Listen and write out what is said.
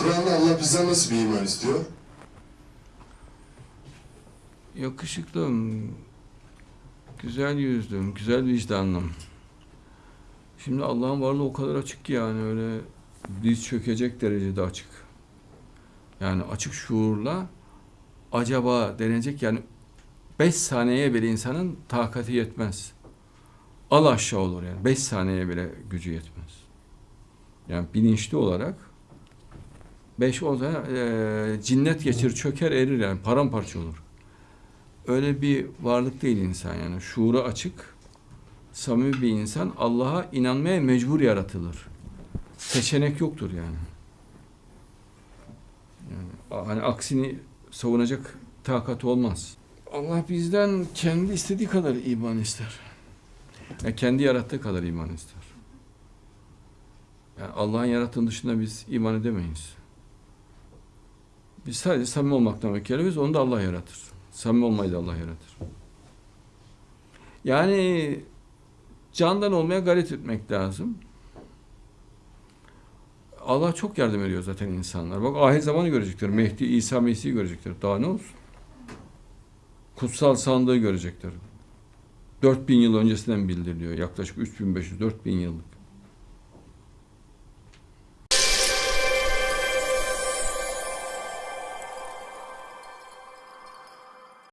Kur'an'da Allah bizden nasıl bir iman istiyor? Yakışıklım, güzel yüzlüm, güzel vicdanlım. Şimdi Allah'ın varlığı o kadar açık ki yani öyle diz çökecek derecede açık. Yani açık şuurla acaba denecek yani 5 saniyeye bile insanın takati yetmez. Al aşağı olur yani. 5 saniyeye bile gücü yetmez. Yani bilinçli olarak 5 olsa e, cinnet geçir, çöker, erir yani paramparça olur. Öyle bir varlık değil insan yani. Şuuru açık, samimi bir insan Allah'a inanmaya mecbur yaratılır. Seçenek yoktur yani. Yani hani aksini savunacak takat olmaz. Allah bizden kendi istediği kadar iman ister. Yani kendi yarattığı kadar iman ister. Yani Allah'ın yarattığının dışında biz iman edemeyiz. Biz sadece samimi olmaktan mükellefiz, onu da Allah yaratır. Samimi olmayı da Allah yaratır. Yani candan olmaya gayret etmek lazım. Allah çok yardım ediyor zaten insanlar. Bak ahir zamanı görecekler. Mehdi, İsa Mesih'i görecekler. Daha ne olsun? Kutsal sandığı görecekler. 4000 yıl öncesinden bildiriliyor. Yaklaşık 3500-4000 yıllık.